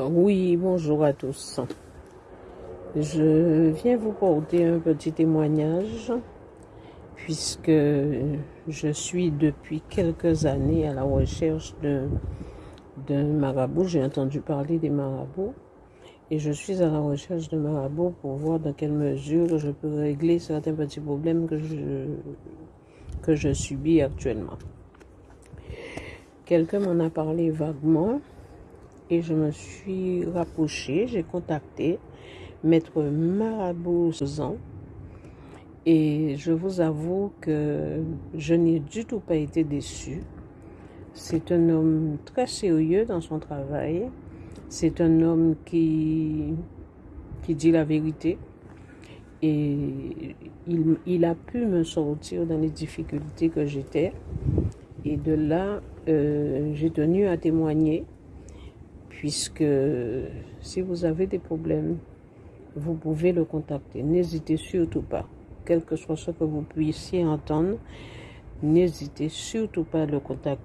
Oui, bonjour à tous. Je viens vous porter un petit témoignage puisque je suis depuis quelques années à la recherche d'un marabout. J'ai entendu parler des marabouts et je suis à la recherche de marabouts pour voir dans quelle mesure je peux régler certains petits problèmes que je, que je subis actuellement. Quelqu'un m'en a parlé vaguement et je me suis rapprochée, j'ai contacté Maître Marabout et je vous avoue que je n'ai du tout pas été déçue. C'est un homme très sérieux dans son travail. C'est un homme qui, qui dit la vérité. Et il, il, a pu me sortir dans les difficultés que j'étais. Et de là, euh, j'ai tenu à témoigner puisque si vous avez des problèmes, vous pouvez le contacter. N'hésitez surtout pas, quel que soit ce que vous puissiez entendre, n'hésitez surtout pas à le contacter.